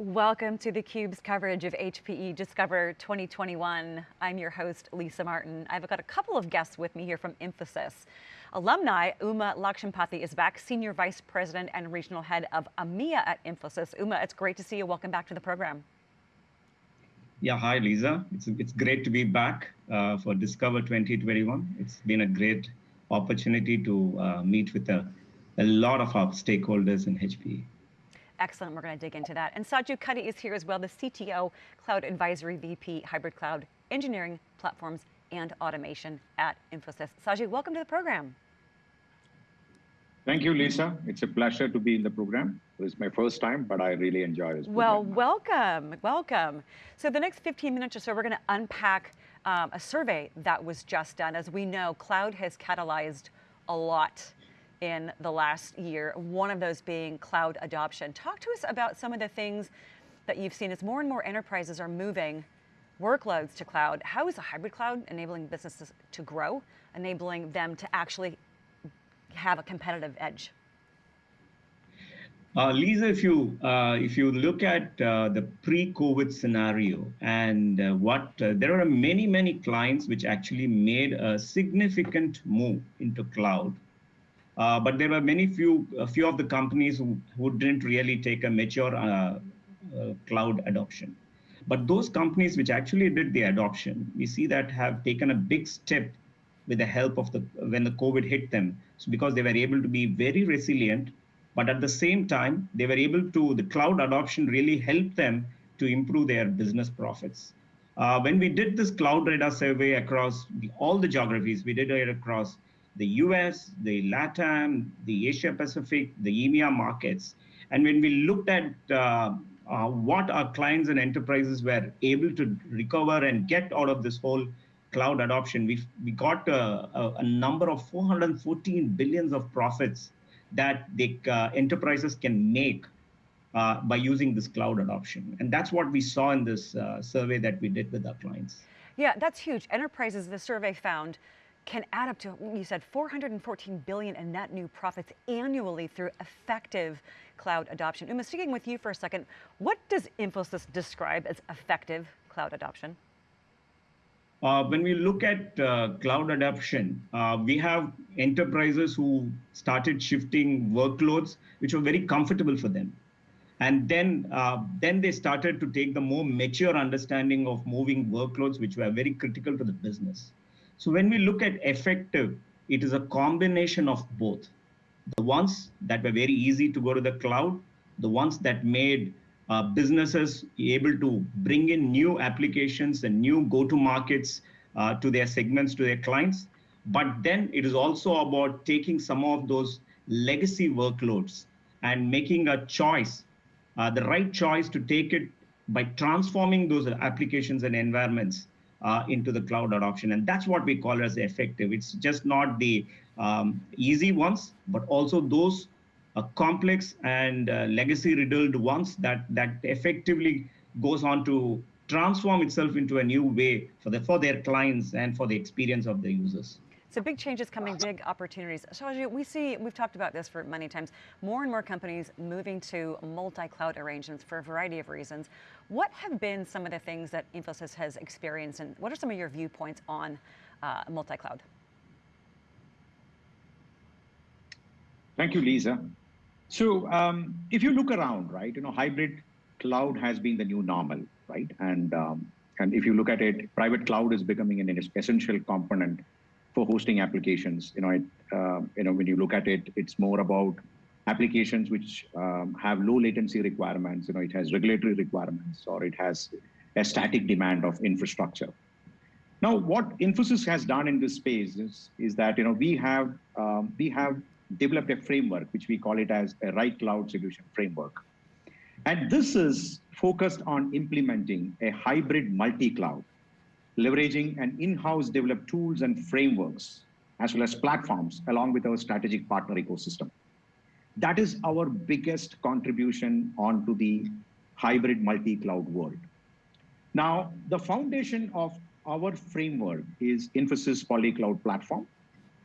Welcome to theCUBE's coverage of HPE Discover 2021. I'm your host, Lisa Martin. I've got a couple of guests with me here from Infosys. Alumni, Uma Lakshampathy is back, Senior Vice President and Regional Head of EMEA at Infosys. Uma, it's great to see you. Welcome back to the program. Yeah, hi Lisa. It's, it's great to be back uh, for Discover 2021. It's been a great opportunity to uh, meet with a, a lot of our stakeholders in HPE. Excellent, we're going to dig into that. And Saju Cuddy is here as well, the CTO, Cloud Advisory VP, Hybrid Cloud Engineering, Platforms, and Automation at Infosys. Saju, welcome to the program. Thank you, Lisa. It's a pleasure to be in the program. It was my first time, but I really enjoy this Well, welcome, welcome. So the next 15 minutes or so, we're going to unpack um, a survey that was just done. As we know, cloud has catalyzed a lot in the last year, one of those being cloud adoption. Talk to us about some of the things that you've seen as more and more enterprises are moving workloads to cloud. How is a hybrid cloud enabling businesses to grow, enabling them to actually have a competitive edge? Uh, Lisa, if you uh, if you look at uh, the pre-COVID scenario and uh, what uh, there are many many clients which actually made a significant move into cloud but there were many few, a few of the companies who, who didn't really take a mature uh, uh, cloud adoption. But those companies which actually did the adoption, we see that have taken a big step with the help of the, when the COVID hit them. So because they were able to be very resilient, but at the same time, they were able to, the cloud adoption really helped them to improve their business profits. Uh, when we did this cloud radar survey across the, all the geographies, we did it across the US, the LATAM, the Asia Pacific, the EMEA markets. And when we looked at uh, uh, what our clients and enterprises were able to recover and get out of this whole cloud adoption, we, we got a, a, a number of 414 billions of profits that the uh, enterprises can make uh, by using this cloud adoption. And that's what we saw in this uh, survey that we did with our clients. Yeah, that's huge. Enterprises, the survey found, can add up to, you said 414 billion in net new profits annually through effective cloud adoption. Uma, sticking with you for a second, what does Infosys describe as effective cloud adoption? Uh, when we look at uh, cloud adoption, uh, we have enterprises who started shifting workloads, which were very comfortable for them. And then, uh, then they started to take the more mature understanding of moving workloads, which were very critical to the business. So when we look at effective, it is a combination of both. The ones that were very easy to go to the cloud, the ones that made uh, businesses able to bring in new applications and new go-to markets uh, to their segments, to their clients. But then it is also about taking some of those legacy workloads and making a choice, uh, the right choice to take it by transforming those applications and environments uh, into the cloud adoption. And that's what we call as effective. It's just not the um, easy ones, but also those uh, complex and uh, legacy riddled ones that, that effectively goes on to transform itself into a new way for, the, for their clients and for the experience of the users. So big changes coming, big opportunities. Saju, we see, we've talked about this for many times, more and more companies moving to multi-cloud arrangements for a variety of reasons. What have been some of the things that Infosys has experienced and what are some of your viewpoints on uh, multi-cloud? Thank you, Lisa. So um, if you look around, right, you know, hybrid cloud has been the new normal, right? And, um, and if you look at it, private cloud is becoming an essential component for hosting applications. You know, it, uh, you know, when you look at it, it's more about applications which um, have low latency requirements. You know, it has regulatory requirements or it has a static demand of infrastructure. Now, what Infosys has done in this space is, is that you know we have um, we have developed a framework which we call it as a right cloud solution framework, and this is focused on implementing a hybrid multi-cloud leveraging an in-house developed tools and frameworks, as well as platforms, along with our strategic partner ecosystem. That is our biggest contribution onto the hybrid multi-cloud world. Now, the foundation of our framework is Infosys Polycloud Platform.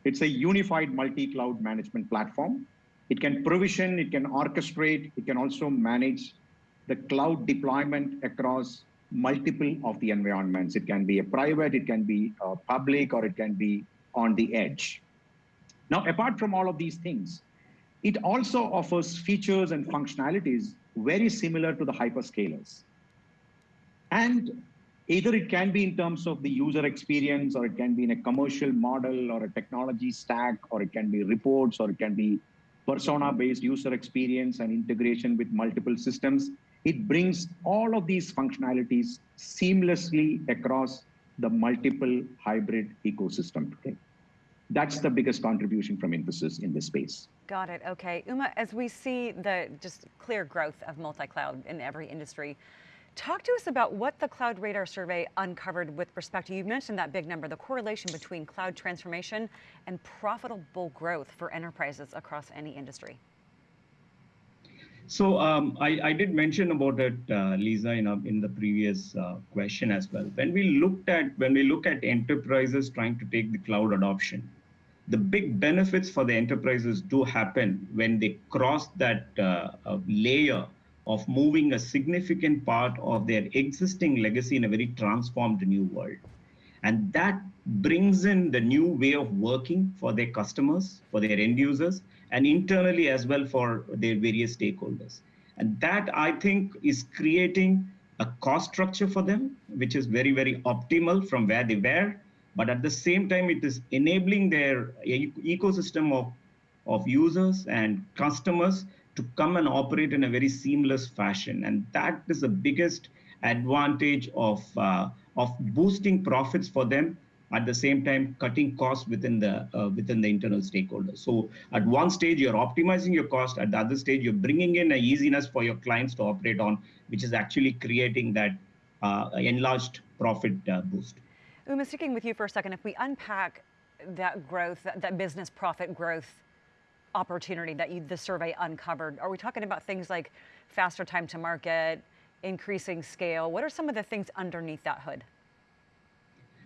It's a unified multi-cloud management platform. It can provision, it can orchestrate, it can also manage the cloud deployment across multiple of the environments. It can be a private, it can be a public, or it can be on the edge. Now, apart from all of these things, it also offers features and functionalities very similar to the hyperscalers. And either it can be in terms of the user experience, or it can be in a commercial model, or a technology stack, or it can be reports, or it can be persona-based user experience and integration with multiple systems. It brings all of these functionalities seamlessly across the multiple hybrid ecosystem today. That's the biggest contribution from Infosys in this space. Got it. Okay. Uma, as we see the just clear growth of multi-cloud in every industry, talk to us about what the Cloud Radar survey uncovered with respect to, you mentioned that big number, the correlation between cloud transformation and profitable growth for enterprises across any industry. So um, I, I, did mention about it, uh, Lisa, in, a, in the previous uh, question as well. When we looked at when we look at enterprises trying to take the cloud adoption, the big benefits for the enterprises do happen when they cross that uh, layer of moving a significant part of their existing legacy in a very transformed new world. And that brings in the new way of working for their customers, for their end users, and internally as well for their various stakeholders. And that I think is creating a cost structure for them, which is very, very optimal from where they were but at the same time, it is enabling their ecosystem of, of users and customers to come and operate in a very seamless fashion. And that is the biggest advantage of, uh, of boosting profits for them at the same time cutting costs within the uh, within the internal stakeholders so at one stage you're optimizing your cost at the other stage you're bringing in a easiness for your clients to operate on which is actually creating that uh, enlarged profit uh, boost Uma, sticking with you for a second, if we unpack that growth, that, that business profit growth opportunity that you, the survey uncovered, are we talking about things like faster time to market, increasing scale? What are some of the things underneath that hood?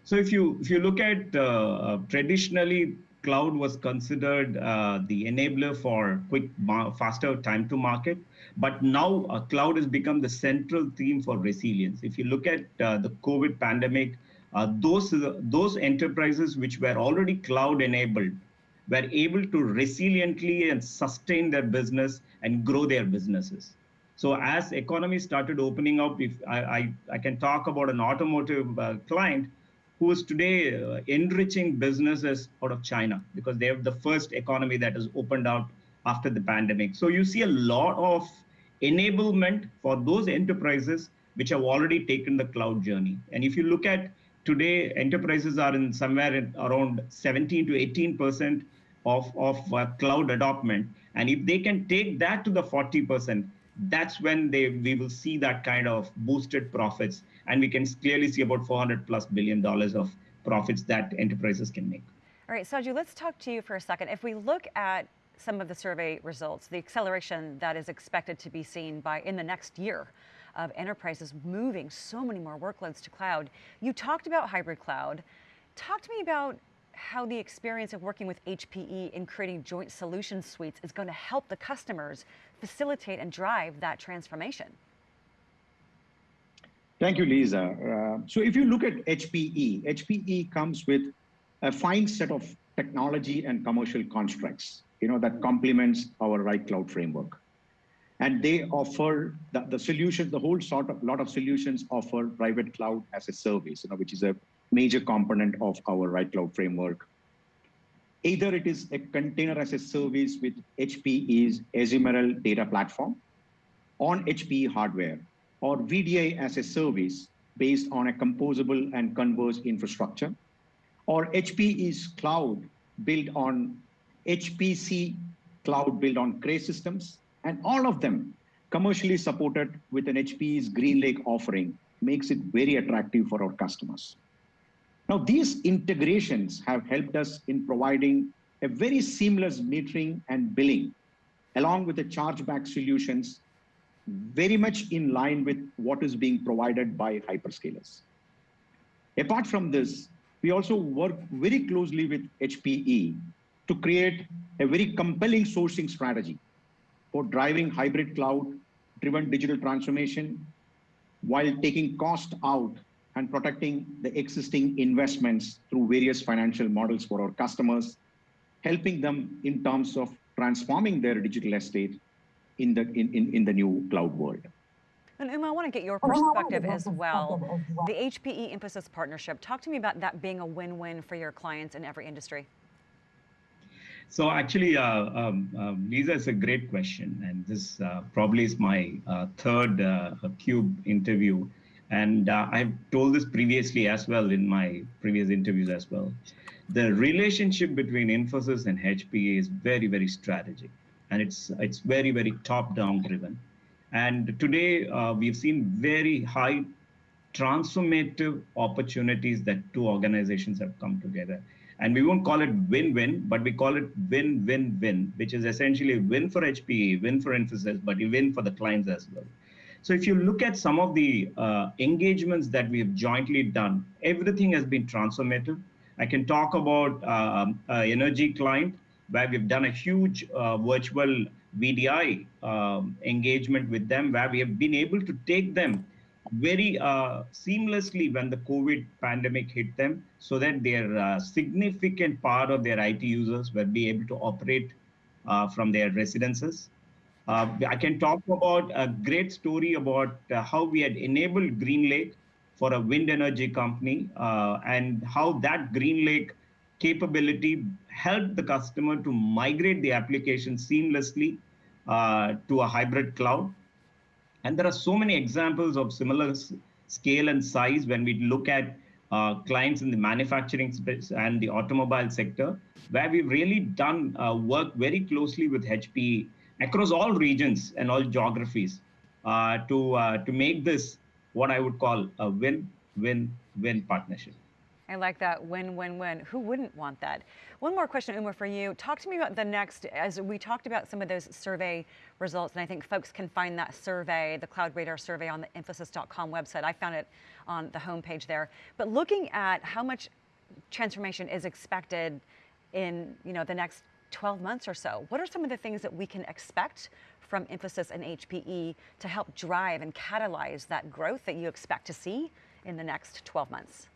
So if you if you look at uh, uh, traditionally, cloud was considered uh, the enabler for quick, faster time to market. But now uh, cloud has become the central theme for resilience. If you look at uh, the COVID pandemic, uh, those, those enterprises which were already cloud enabled were able to resiliently and sustain their business and grow their businesses. So as economy started opening up, if I, I, I can talk about an automotive uh, client who is today uh, enriching businesses out of China because they have the first economy that has opened up after the pandemic. So you see a lot of enablement for those enterprises which have already taken the cloud journey. And if you look at today enterprises are in somewhere in around 17 to 18 percent of, of uh, cloud adoption. And if they can take that to the 40 percent, that's when they we will see that kind of boosted profits, and we can clearly see about 400 plus billion dollars of profits that enterprises can make. All right, Saju, let's talk to you for a second. If we look at some of the survey results, the acceleration that is expected to be seen by in the next year of enterprises moving so many more workloads to cloud. You talked about hybrid cloud. Talk to me about how the experience of working with HPE in creating joint solution suites is going to help the customers facilitate and drive that transformation. Thank you, Lisa. Uh, so if you look at HPE, HPE comes with a fine set of technology and commercial constructs, you know, that complements our right cloud framework and they offer the, the solutions, the whole sort of lot of solutions offer private cloud as a service, you know, which is a major component of our right cloud framework. Either it is a container as a service with HPE's Ezmeral data platform on HPE hardware, or VDI as a service based on a composable and converged infrastructure, or HPE's cloud built on HPC cloud built on Cray systems, and all of them commercially supported with an HPE's GreenLake offering makes it very attractive for our customers. Now, these integrations have helped us in providing a very seamless metering and billing, along with the chargeback solutions, very much in line with what is being provided by hyperscalers. Apart from this, we also work very closely with HPE to create a very compelling sourcing strategy for driving hybrid cloud driven digital transformation while taking cost out and protecting the existing investments through various financial models for our customers, helping them in terms of transforming their digital estate in the, in, in, in the new cloud world. And Uma, I want to get your perspective as well. The HPE Infosys partnership, talk to me about that being a win-win for your clients in every industry. So actually, uh, um, um, Lisa, it's a great question, and this uh, probably is my uh, third uh, Cube interview, and uh, I've told this previously as well in my previous interviews as well. The relationship between Infosys and HPE is very, very strategic, and it's it's very, very top-down driven. And today uh, we've seen very high transformative opportunities that two organizations have come together and we won't call it win-win, but we call it win-win-win, which is essentially win for HPE, win for Infosys, but win for the clients as well. So if you look at some of the uh, engagements that we have jointly done, everything has been transformative. I can talk about uh, energy client where we've done a huge uh, virtual VDI um, engagement with them, where we have been able to take them very uh, seamlessly when the COVID pandemic hit them, so that their uh, significant part of their IT users will be able to operate uh, from their residences. Uh, I can talk about a great story about uh, how we had enabled GreenLake for a wind energy company uh, and how that GreenLake capability helped the customer to migrate the application seamlessly to a hybrid cloud. And there are so many examples of similar scale and size when we look at uh, clients in the manufacturing space and the automobile sector, where we've really done uh, work very closely with HPE across all regions and all geographies uh, to, uh, to make this what I would call a win-win-win partnership. I like that win, win, win. Who wouldn't want that? One more question, Uma, for you. Talk to me about the next, as we talked about some of those survey results, and I think folks can find that survey, the Cloud Radar survey on the Infosys.com website. I found it on the homepage there. But looking at how much transformation is expected in you know, the next 12 months or so, what are some of the things that we can expect from Infosys and HPE to help drive and catalyze that growth that you expect to see in the next 12 months?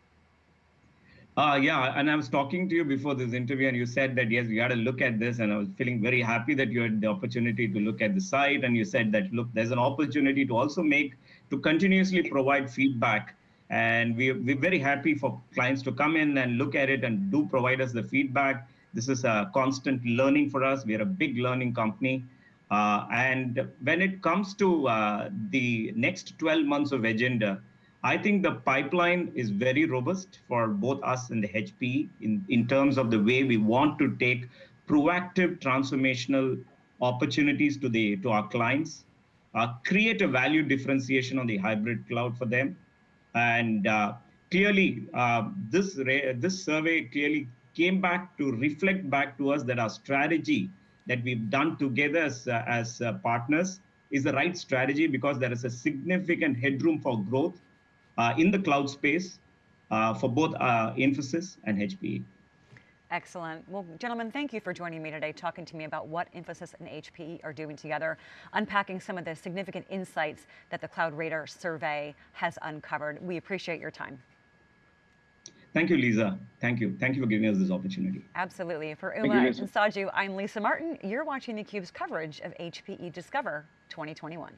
Uh, yeah, and I was talking to you before this interview, and you said that yes, we got to look at this, and I was feeling very happy that you had the opportunity to look at the site, and you said that look, there's an opportunity to also make to continuously provide feedback, and we, we're very happy for clients to come in and look at it and do provide us the feedback. This is a constant learning for us. We are a big learning company. Uh, and when it comes to uh, the next 12 months of agenda, I think the pipeline is very robust for both us and the HP in, in terms of the way we want to take proactive transformational opportunities to the to our clients, uh, create a value differentiation on the hybrid cloud for them, and uh, clearly uh, this this survey clearly came back to reflect back to us that our strategy that we've done together as, uh, as uh, partners is the right strategy because there is a significant headroom for growth uh, in the cloud space uh, for both uh, Infosys and HPE. Excellent. Well, gentlemen, thank you for joining me today, talking to me about what Infosys and HPE are doing together, unpacking some of the significant insights that the Cloud Radar survey has uncovered. We appreciate your time. Thank you, Lisa. Thank you. Thank you for giving us this opportunity. Absolutely. For Uma and Saju, I'm Lisa Martin. You're watching theCUBE's coverage of HPE Discover 2021.